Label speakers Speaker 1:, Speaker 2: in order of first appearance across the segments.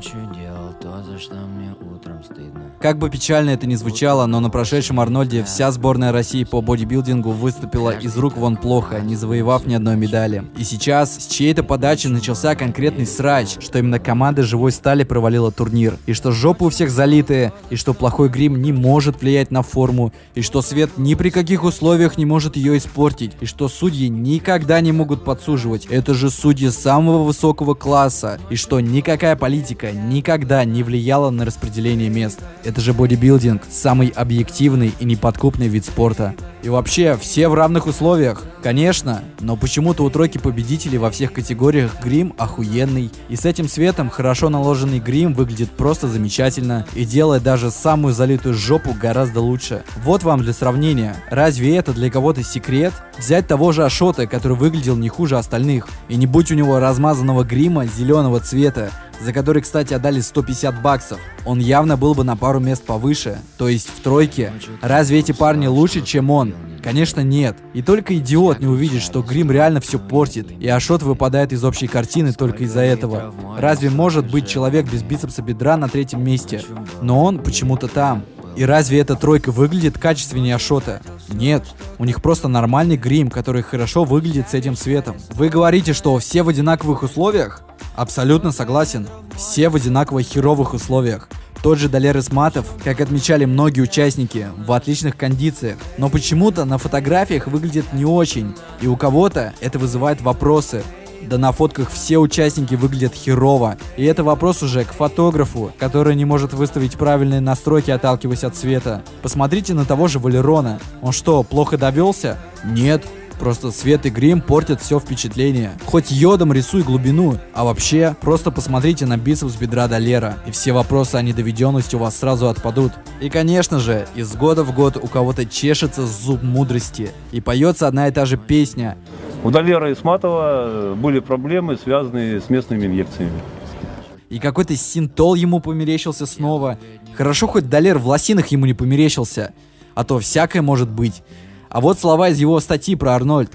Speaker 1: 去留。То, за что мне утром стыдно.
Speaker 2: Как бы печально это ни звучало, но на прошедшем Арнольде вся сборная России по бодибилдингу выступила из рук вон плохо, не завоевав ни одной медали. И сейчас с чьей-то подачи начался конкретный срач, что именно команда живой стали провалила турнир, и что жопы у всех залитые, и что плохой грим не может влиять на форму, и что свет ни при каких условиях не может ее испортить, и что судьи никогда не могут подсуживать. Это же судьи самого высокого класса, и что никакая политика никогда не влияла на распределение мест. Это же бодибилдинг, самый объективный и неподкупный вид спорта. И вообще, все в равных условиях. Конечно, но почему-то у тройки победителей во всех категориях грим охуенный. И с этим светом хорошо наложенный грим выглядит просто замечательно и делает даже самую залитую жопу гораздо лучше. Вот вам для сравнения. Разве это для кого-то секрет? Взять того же Ашота, который выглядел не хуже остальных. И не будь у него размазанного грима зеленого цвета, за который, кстати, отдали 150 баксов, он явно был бы на пару мест повыше, то есть в тройке. Разве эти парни лучше, чем он? Конечно, нет. И только идиот не увидит, что грим реально все портит, и Ашот выпадает из общей картины только из-за этого. Разве может быть человек без бицепса бедра на третьем месте? Но он почему-то там. И разве эта тройка выглядит качественнее Ашота? Нет, у них просто нормальный грим, который хорошо выглядит с этим светом. Вы говорите, что все в одинаковых условиях? Абсолютно согласен. Все в одинаково херовых условиях. Тот же Далер Исматов, как отмечали многие участники, в отличных кондициях. Но почему-то на фотографиях выглядит не очень, и у кого-то это вызывает вопросы. Да на фотках все участники выглядят херово. И это вопрос уже к фотографу, который не может выставить правильные настройки, отталкиваясь от света. Посмотрите на того же Валерона. Он что, плохо довелся? Нет. Просто свет и грим портят все впечатление. Хоть йодом рисуй глубину, а вообще, просто посмотрите на бицепс бедра Долера, и все вопросы о недоведенности у вас сразу отпадут. И конечно же, из года в год у кого-то чешется зуб мудрости, и поется одна и та же песня.
Speaker 3: У Долера Исматова были проблемы, связанные с местными инъекциями.
Speaker 2: И какой-то синтол ему померещился снова. Хорошо, хоть Долер в лосинах ему не померещился. А то всякое может быть. А вот слова из его статьи про Арнольд.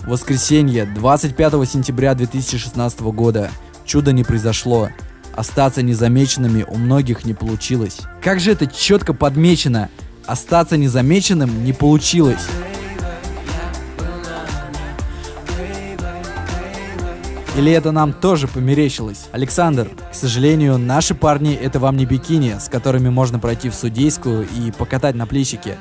Speaker 2: Воскресенье, 25 сентября 2016 года. Чудо не произошло. Остаться незамеченными у многих не получилось. Как же это четко подмечено. Остаться незамеченным не получилось. Или это нам тоже померещилось? Александр, к сожалению, наши парни это вам не бикини, с которыми можно пройти в судейскую и покатать на плечике.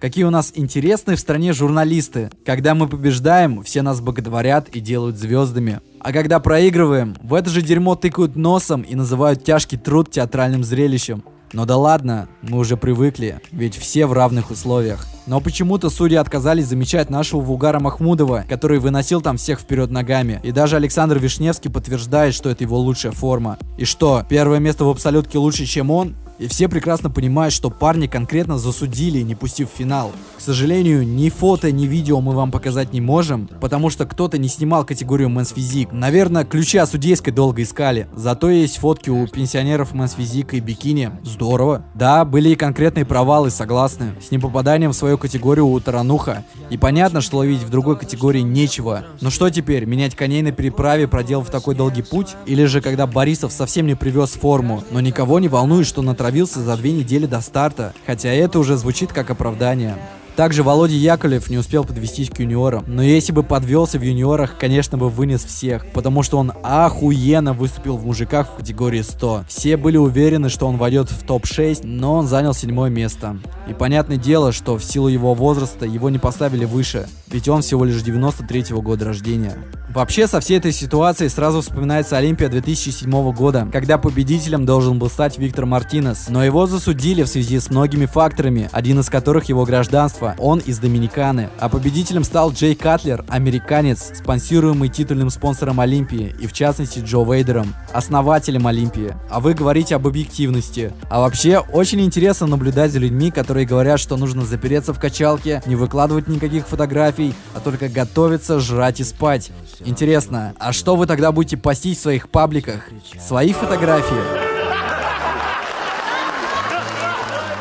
Speaker 2: Какие у нас интересные в стране журналисты. Когда мы побеждаем, все нас боготворят и делают звездами. А когда проигрываем, в это же дерьмо тыкают носом и называют тяжкий труд театральным зрелищем. Но да ладно, мы уже привыкли, ведь все в равных условиях. Но почему-то судьи отказались замечать нашего Вугара Махмудова, который выносил там всех вперед ногами. И даже Александр Вишневский подтверждает, что это его лучшая форма. И что, первое место в абсолютке лучше, чем он? И все прекрасно понимают, что парни конкретно засудили, не пустив финал. К сожалению, ни фото, ни видео мы вам показать не можем, потому что кто-то не снимал категорию Men's Physique. Наверное, ключи о судейской долго искали. Зато есть фотки у пенсионеров Men's Physique и бикини. Здорово. Да, были и конкретные провалы, согласны. С непопаданием в свою категорию у Тарануха. И понятно, что ловить в другой категории нечего. Но что теперь, менять коней на переправе, проделав такой долгий путь? Или же когда Борисов совсем не привез форму, но никого не волнует, что на отравился за две недели до старта, хотя это уже звучит как оправдание. Также Володя Яковлев не успел подвестись к юниорам. Но если бы подвелся в юниорах, конечно бы вынес всех. Потому что он охуенно выступил в мужиках в категории 100. Все были уверены, что он войдет в топ-6, но он занял седьмое место. И понятное дело, что в силу его возраста его не поставили выше. Ведь он всего лишь 93 -го года рождения. Вообще, со всей этой ситуацией сразу вспоминается Олимпия 2007 года, когда победителем должен был стать Виктор Мартинес. Но его засудили в связи с многими факторами, один из которых его гражданство. Он из Доминиканы. А победителем стал Джей Катлер, американец, спонсируемый титульным спонсором Олимпии, и в частности Джо Вейдером, основателем Олимпии. А вы говорите об объективности. А вообще, очень интересно наблюдать за людьми, которые говорят, что нужно запереться в качалке, не выкладывать никаких фотографий, а только готовиться, жрать и спать. Интересно, а что вы тогда будете постить в своих пабликах? Свои фотографии?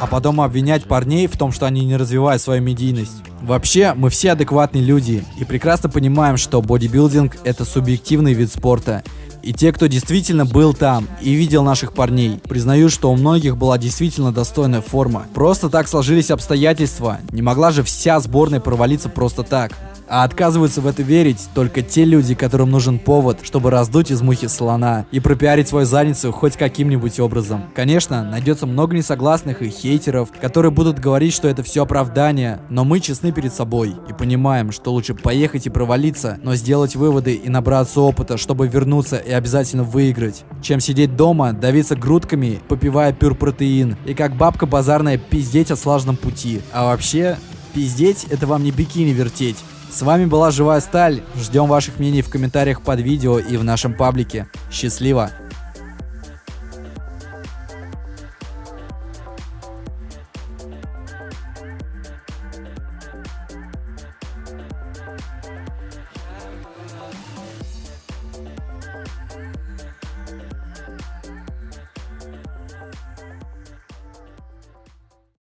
Speaker 2: а потом обвинять парней в том, что они не развивают свою медийность. Вообще, мы все адекватные люди и прекрасно понимаем, что бодибилдинг это субъективный вид спорта. И те, кто действительно был там и видел наших парней, признают, что у многих была действительно достойная форма. Просто так сложились обстоятельства. Не могла же вся сборная провалиться просто так. А отказываются в это верить только те люди, которым нужен повод, чтобы раздуть из мухи слона и пропиарить свою задницу хоть каким-нибудь образом. Конечно, найдется много несогласных и хейтеров, которые будут говорить, что это все оправдание, но мы честны перед собой и понимаем, что лучше поехать и провалиться, но сделать выводы и набраться опыта, чтобы вернуться и обязательно выиграть, чем сидеть дома, давиться грудками, попивая пюрпротеин и как бабка базарная пиздеть о слаженном пути. А вообще, пиздеть это вам не бикини вертеть. С вами была Живая Сталь. Ждем ваших мнений в комментариях под видео и в нашем паблике. Счастливо!